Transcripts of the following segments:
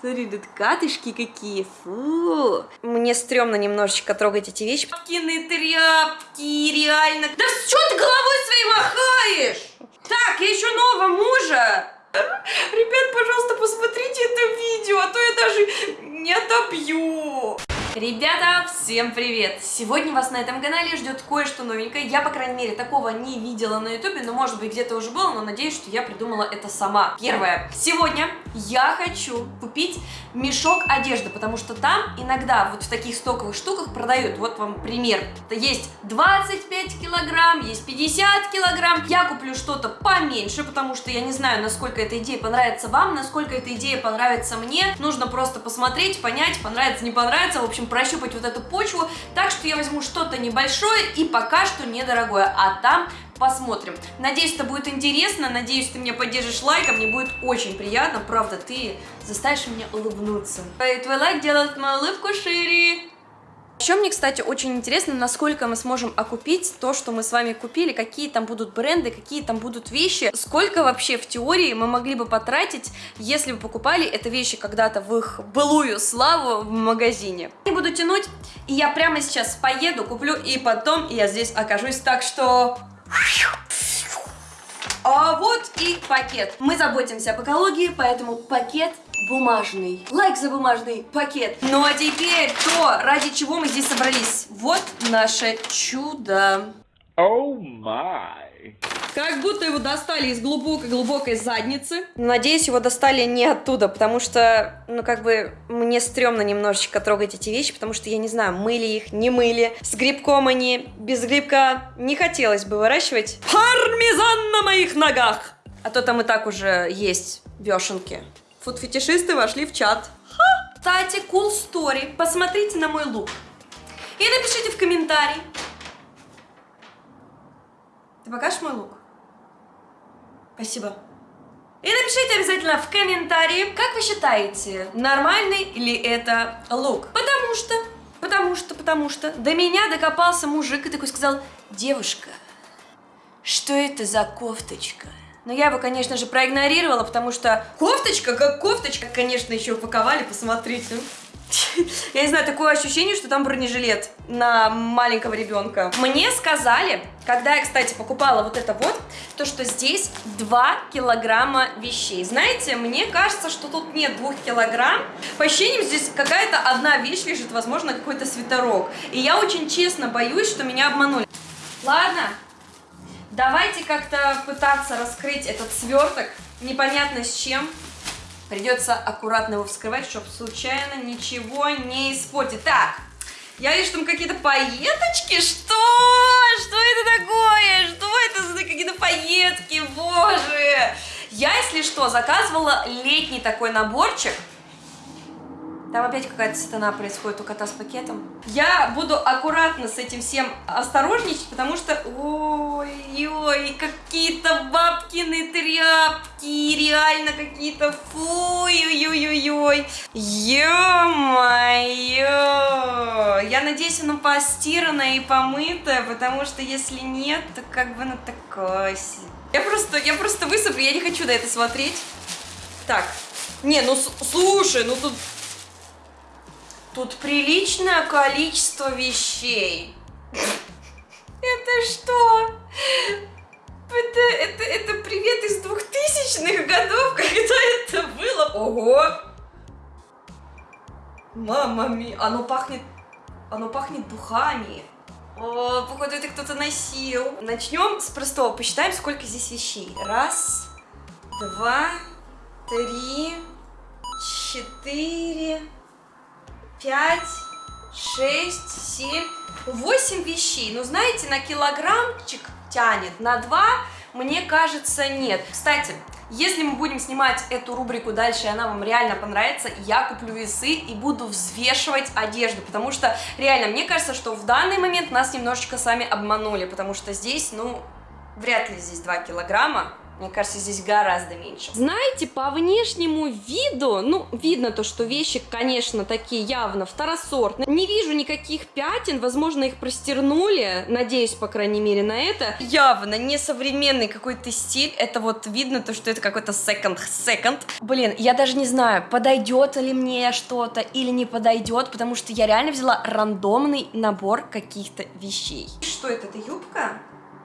Смотри, тут катышки какие, фу. Мне стрёмно немножечко трогать эти вещи. Папкины тряпки, реально. Да что ты головой своей махаешь? Так, я еще нового мужа. Ребят, пожалуйста, посмотрите это видео, а то я даже не отобью. Ребята, всем привет! Сегодня вас на этом канале ждет кое-что новенькое. Я, по крайней мере, такого не видела на ютубе, но, может быть, где-то уже было, но надеюсь, что я придумала это сама. Первое. Сегодня я хочу купить мешок одежды, потому что там иногда вот в таких стоковых штуках продают. Вот вам пример. Есть 25 килограмм, есть 50 килограмм. Я куплю что-то поменьше, потому что я не знаю, насколько эта идея понравится вам, насколько эта идея понравится мне. Нужно просто посмотреть, понять, понравится, не понравится. В общем, общем, прощупать вот эту почву. Так что я возьму что-то небольшое и пока что недорогое, а там посмотрим. Надеюсь, это будет интересно, надеюсь, ты меня поддержишь лайком, мне будет очень приятно, правда, ты заставишь меня улыбнуться. Твой лайк делает мою улыбку шире. Еще мне, кстати, очень интересно, насколько мы сможем окупить то, что мы с вами купили, какие там будут бренды, какие там будут вещи, сколько вообще в теории мы могли бы потратить, если бы покупали это вещи когда-то в их былую славу в магазине. Не буду тянуть, и я прямо сейчас поеду, куплю, и потом я здесь окажусь, так что... А вот и пакет. Мы заботимся об экологии, поэтому пакет бумажный. Лайк за бумажный пакет. Ну а теперь то, ради чего мы здесь собрались. Вот наше чудо. О oh май. Как будто его достали из глубокой-глубокой задницы. Надеюсь, его достали не оттуда, потому что, ну, как бы, мне стрёмно немножечко трогать эти вещи, потому что, я не знаю, мыли их, не мыли. С грибком они, без грибка не хотелось бы выращивать. Пармезан на моих ногах! А то там и так уже есть вешенки. Фуд-фетишисты вошли в чат. Ха! Кстати, cool story. Посмотрите на мой лук. И напишите в комментарий. Ты покажешь мой лук? Спасибо. И напишите обязательно в комментарии, как вы считаете, нормальный ли это лук. Потому что, потому что, потому что до меня докопался мужик и такой сказал, девушка, что это за кофточка? Но я его, конечно же, проигнорировала, потому что кофточка, как кофточка, конечно, еще упаковали, посмотрите. Я не знаю, такое ощущение, что там бронежилет на маленького ребенка. Мне сказали, когда я, кстати, покупала вот это вот, то, что здесь 2 килограмма вещей. Знаете, мне кажется, что тут нет 2 килограмм. По ощущениям, здесь какая-то одна вещь лежит, возможно, какой-то свитерок. И я очень честно боюсь, что меня обманули. Ладно, Давайте как-то пытаться раскрыть этот сверток, непонятно с чем. Придется аккуратно его вскрывать, чтобы случайно ничего не испортить. Так, я вижу там какие-то пайеточки. Что? Что это такое? Что это за какие-то пайетки? Боже! Я, если что, заказывала летний такой наборчик. Там опять какая-то сатана происходит у кота с пакетом. Я буду аккуратно с этим всем осторожничать, потому что... Ой-ой, какие-то бабкины тряпки, реально какие-то... Фу-ой-ой-ой-ой. Ё-моё. Я надеюсь, оно постиранное и помытое, потому что если нет, то как бы оно такое Я просто, я просто высыплю, я не хочу на это смотреть. Так. Не, ну слушай, ну тут Тут приличное количество вещей. Это что? Это, это, это привет из двухтысячных годов, когда это было. Ого! Мама ми, оно пахнет, оно пахнет духами. О, походу это кто-то носил. Начнем с простого. Посчитаем, сколько здесь вещей. Раз, два, три, четыре, пять, шесть, семь, восемь вещей. Ну, знаете, на килограммчик тянет, на два, мне кажется, нет. Кстати, если мы будем снимать эту рубрику дальше, и она вам реально понравится, я куплю весы и буду взвешивать одежду, потому что реально, мне кажется, что в данный момент нас немножечко сами обманули, потому что здесь, ну, вряд ли здесь 2 килограмма, Мне кажется, здесь гораздо меньше. Знаете, по внешнему виду, ну, видно то, что вещи, конечно, такие явно второсортные. Не вижу никаких пятен, возможно, их простернули, надеюсь, по крайней мере, на это. Явно не современный какой-то стиль, это вот видно то, что это какой-то second-second. Блин, я даже не знаю, подойдет ли мне что-то или не подойдет, потому что я реально взяла рандомный набор каких-то вещей. Что это, это юбка?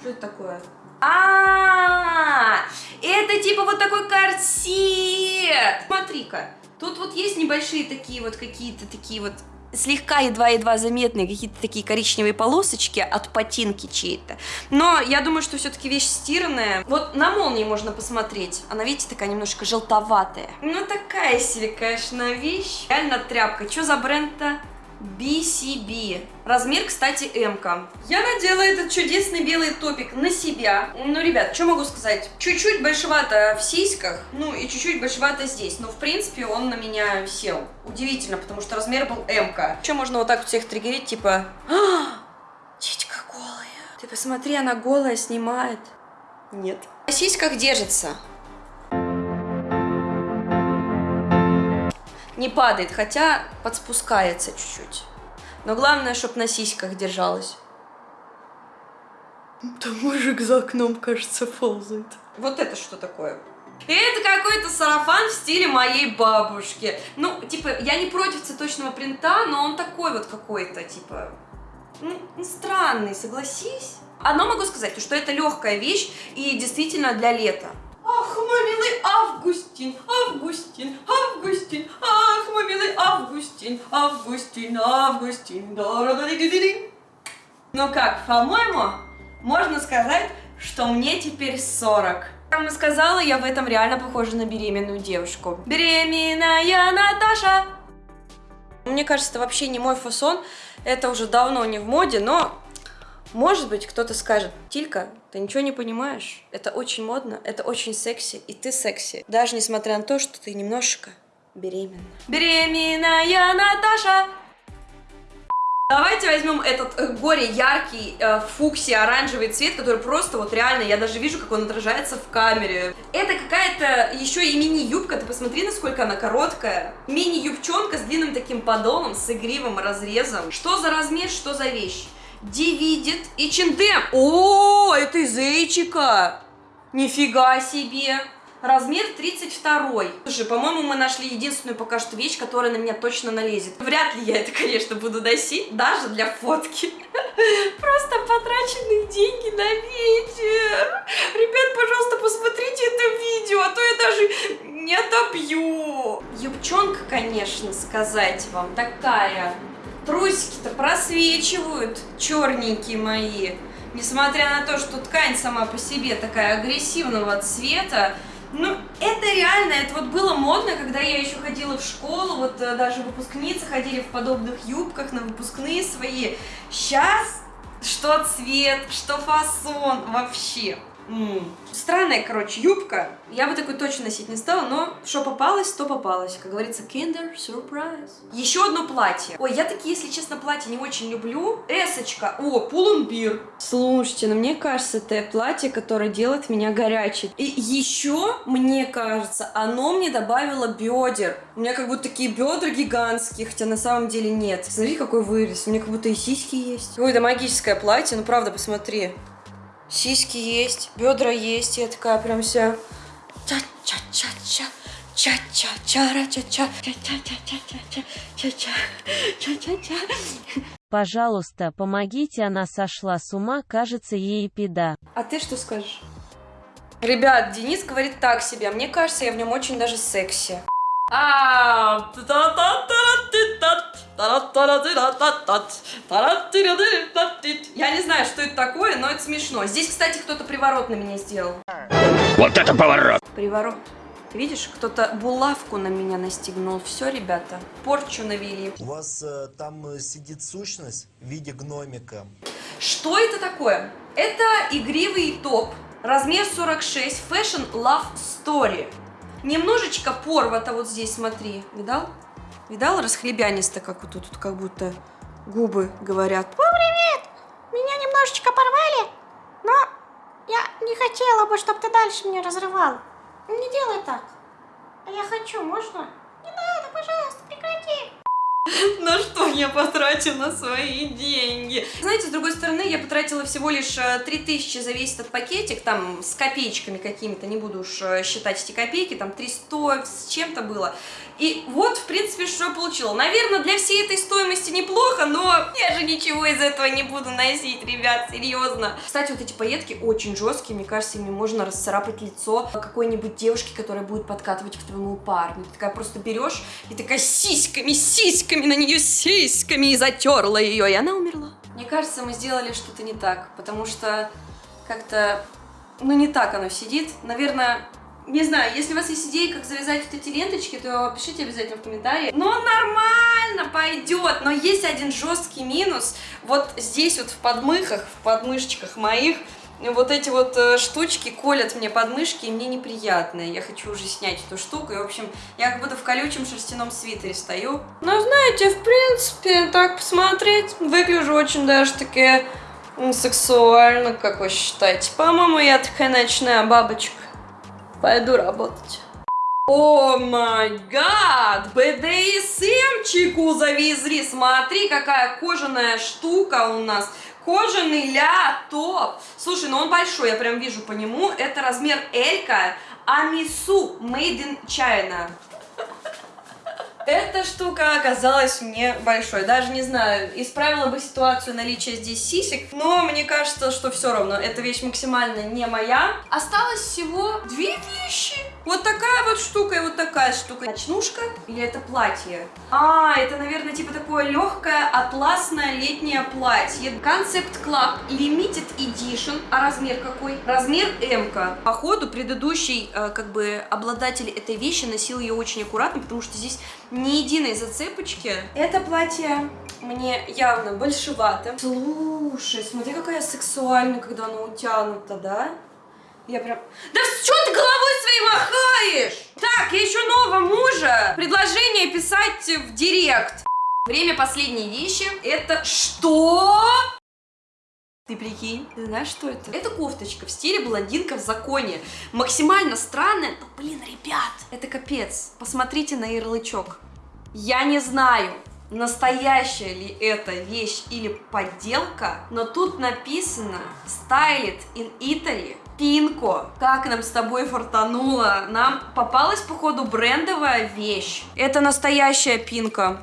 Что это такое? А, это типа вот такой корсет. Смотри-ка, тут вот есть небольшие такие вот какие-то такие вот слегка едва-едва заметные какие-то такие коричневые полосочки от ботинки чьей-то. Но я думаю, что все-таки вещь стиранная. Вот на молнии можно посмотреть. Она, видите, такая немножко желтоватая. Ну, такая себе, конечно, вещь. Реально тряпка. Что за бренд-то? BCB. Размер, кстати, М. -ка. Я надела этот чудесный белый топик на себя. Ну, ребят, что могу сказать? Чуть-чуть большевато в сиськах, ну и чуть-чуть большевато здесь. Но, в принципе, он на меня сел. Удивительно, потому что размер был М. -ка. Что можно вот так всех триггерить, типа... А, Титька голая. Ты посмотри, она голая снимает. Нет. На сиськах держится. Не падает, хотя подспускается чуть-чуть. Но главное, чтобы на сиськах держалась. Там мужик за окном, кажется, ползает. Вот это что такое? Это какой-то сарафан в стиле моей бабушки. Ну, типа, я не против цветочного принта, но он такой вот какой-то, типа, ну, странный, согласись. Одно могу сказать, что это легкая вещь и действительно для лета. Ах, мой милый Августин, Августин, Августин, ах, мой милый Августин, Августин, да Ну как, по-моему, можно сказать, что мне теперь 40. Как я сказала, я в этом реально похожа на беременную девушку. Беременная Наташа! Мне кажется, это вообще не мой фасон, это уже давно не в моде, но может быть, кто-то скажет, Тилька, ты ничего не понимаешь, это очень модно, это очень секси, и ты секси, даже несмотря на то, что ты немножечко беременна. Беременная Наташа! Давайте возьмем этот э, горе яркий э, фукси оранжевый цвет, который просто вот реально, я даже вижу, как он отражается в камере. Это какая-то еще и мини-юбка, ты посмотри, насколько она короткая. Мини-юбчонка с длинным таким подолом, с игривым разрезом. Что за размер, что за вещь? Дивидит и Чиндем. О, это из Эйчика. Нифига себе. Размер 32. Слушай, по-моему, мы нашли единственную пока что вещь, которая на меня точно налезет. Вряд ли я это, конечно, буду носить, даже для фотки. Просто потраченные деньги на ветер. Ребят, пожалуйста, посмотрите это видео, а то я даже не отобью. Юбчонка, конечно, сказать вам, такая Трусики-то просвечивают, черненькие мои. Несмотря на то, что ткань сама по себе такая агрессивного цвета, ну, это реально, это вот было модно, когда я еще ходила в школу, вот э, даже выпускницы ходили в подобных юбках на выпускные свои. Сейчас что цвет, что фасон, вообще. Странная, короче, юбка. Я бы такой точно носить не стала, но что попалось, то попалось. Как говорится, kinder surprise. Еще одно платье. Ой, я такие, если честно, платья не очень люблю. Эсочка. О, пулумбир. Слушайте, ну мне кажется, это платье, которое делает меня горячей. И еще, мне кажется, оно мне добавило бедер. У меня как будто такие бедра гигантские, хотя на самом деле нет. Смотри, какой вырез. У меня как будто и сиськи есть. Ой, это магическое платье, ну правда, посмотри. Сиськи есть, бедра есть, я такая прям вся ча-ча-ча-ча. Пожалуйста, помогите, она сошла с ума, кажется, ей педа. А ты что скажешь? Ребят, Денис говорит так себе, а мне кажется, я в нем очень даже секси. Я не знаю, что это такое, но это смешно. Здесь, кстати, кто-то приворот на меня сделал. Вот это поворот! Приворот. Видишь, кто-то булавку на меня настигнул. Все, ребята, порчу навели. У вас э, там сидит сущность в виде гномика. Что это такое? Это игривый топ, размер 46, Fashion Love Story. Немножечко порвато вот здесь, смотри. Видал? Видал расхлебянисто, как вот тут, как будто губы говорят. О, привет! Меня немножечко порвали, но Я не хотела бы, чтобы ты дальше меня разрывал. Не делай так. А я хочу, можно? Не надо, пожалуйста, прекрати. На что я потратила свои деньги? Знаете, с другой стороны, я потратила всего лишь э, 3000 за весь этот пакетик, там, с копеечками какими-то, не буду уж э, считать эти копейки, там, 300 с чем-то было. И вот, в принципе, что я получила. Наверное, для всей этой стоимости неплохо, но я же ничего из этого не буду носить, ребят, серьезно. Кстати, вот эти пайетки очень жесткие, мне кажется, ими можно расцарапать лицо какой-нибудь девушки, которая будет подкатывать к твоему парню. Ты такая просто берешь и такая сиськами, сиськами на нее сиськами и затерла ее, и она умерла. Мне кажется, мы сделали что-то не так, потому что как-то, ну, не так оно сидит. Наверное, не знаю, если у вас есть идеи, как завязать вот эти ленточки, то пишите обязательно в комментарии. Но нормально пойдет, но есть один жесткий минус. Вот здесь вот в подмыхах, в подмышечках моих, вот эти вот э, штучки колят мне подмышки, и мне неприятно. Я хочу уже снять эту штуку, и, в общем, я как будто в колючем шерстяном свитере стою. Но, знаете, в принципе, так посмотреть, выгляжу очень даже таки сексуально, как вы считаете. По-моему, я такая ночная бабочка. Пойду работать. О май гад! БДСМчику завезли! Смотри, какая кожаная штука у нас. Кожаный ля топ. Слушай, ну он большой, я прям вижу по нему. Это размер Элька Амису Made in China. Эта штука оказалась мне большой. Даже не знаю, исправила бы ситуацию наличия здесь сисек, но мне кажется, что все равно эта вещь максимально не моя. Осталось всего две вещи. Вот такая вот штука и вот такая штука. Ночнушка или это платье? А, это, наверное, типа такое легкое атласное летнее платье. Concept Club Limited Edition. А размер какой? Размер М. -ка. Походу, предыдущий, э, как бы, обладатель этой вещи носил ее очень аккуратно, потому что здесь ни единой зацепочки. Это платье мне явно большевато. Слушай, смотри, какая сексуальная, когда она утянута, да? Я прям... Да что ты головой своей махаешь? Так, я еще нового мужа. Предложение писать в директ. Время последней вещи. Это что? Ты прикинь, ты знаешь, что это? Это кофточка в стиле блондинка в законе. Максимально странная, но, блин, ребят, это капец. Посмотрите на ярлычок. Я не знаю, настоящая ли это вещь или подделка, но тут написано Styled in Italy Пинко, как нам с тобой фартануло. Нам попалась, походу, брендовая вещь. Это настоящая пинка.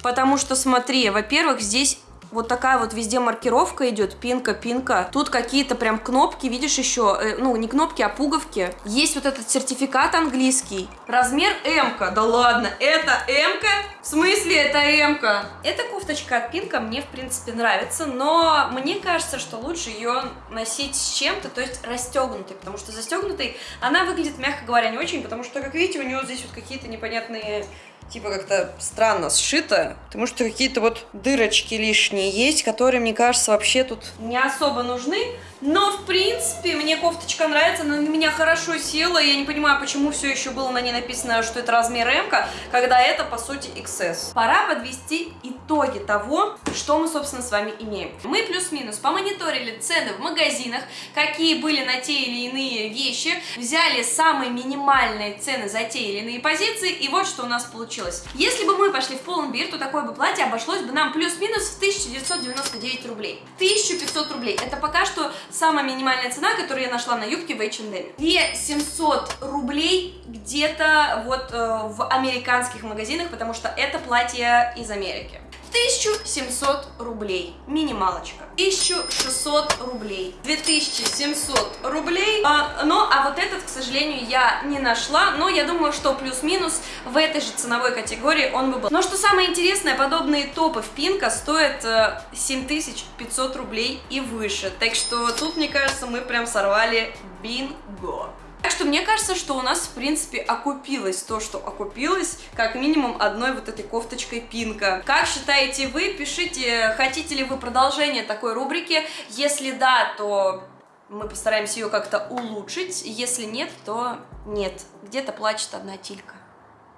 Потому что, смотри, во-первых, здесь вот такая вот везде маркировка идет, пинка, пинка. Тут какие-то прям кнопки, видишь еще, э, ну не кнопки, а пуговки. Есть вот этот сертификат английский. Размер М. -ка. Да ладно, это М? -ка? В смысле это М? -ка? Эта кофточка от пинка мне в принципе нравится, но мне кажется, что лучше ее носить с чем-то, то есть расстегнутой, потому что застегнутой она выглядит, мягко говоря, не очень, потому что, как видите, у нее здесь вот какие-то непонятные типа как-то странно сшито, потому что какие-то вот дырочки лишние есть, которые, мне кажется, вообще тут не особо нужны. Но, в принципе, мне кофточка нравится, она на меня хорошо села. Я не понимаю, почему все еще было на ней написано, что это размер М, когда это, по сути, XS. Пора подвести итоги того, что мы, собственно, с вами имеем. Мы плюс-минус помониторили цены в магазинах, какие были на те или иные вещи, взяли самые минимальные цены за те или иные позиции, и вот что у нас получилось. Если бы мы пошли в полный то такое бы платье обошлось бы нам плюс-минус в 1999 рублей. 1500 рублей. Это пока что самая минимальная цена, которую я нашла на юбке в H&M. 2700 рублей где-то вот э, в американских магазинах, потому что это платье из Америки. 1700 рублей, минималочка. 1600 рублей, 2700 рублей. А, ну, а вот этот, к сожалению, я не нашла, но я думаю, что плюс-минус в этой же ценовой категории он бы был. Но что самое интересное, подобные топы в Пинка стоят э, 7500 рублей и выше. Так что тут, мне кажется, мы прям сорвали бинго. Так что мне кажется, что у нас, в принципе, окупилось то, что окупилось, как минимум одной вот этой кофточкой Пинка. Как считаете вы? Пишите, хотите ли вы продолжение такой рубрики. Если да, то мы постараемся ее как-то улучшить. Если нет, то нет. Где-то плачет одна тилька.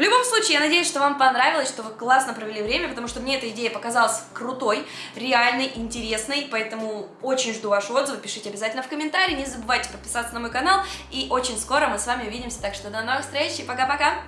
В любом случае, я надеюсь, что вам понравилось, что вы классно провели время, потому что мне эта идея показалась крутой, реальной, интересной, поэтому очень жду ваши отзывы, пишите обязательно в комментарии, не забывайте подписаться на мой канал, и очень скоро мы с вами увидимся, так что до новых встреч и пока-пока!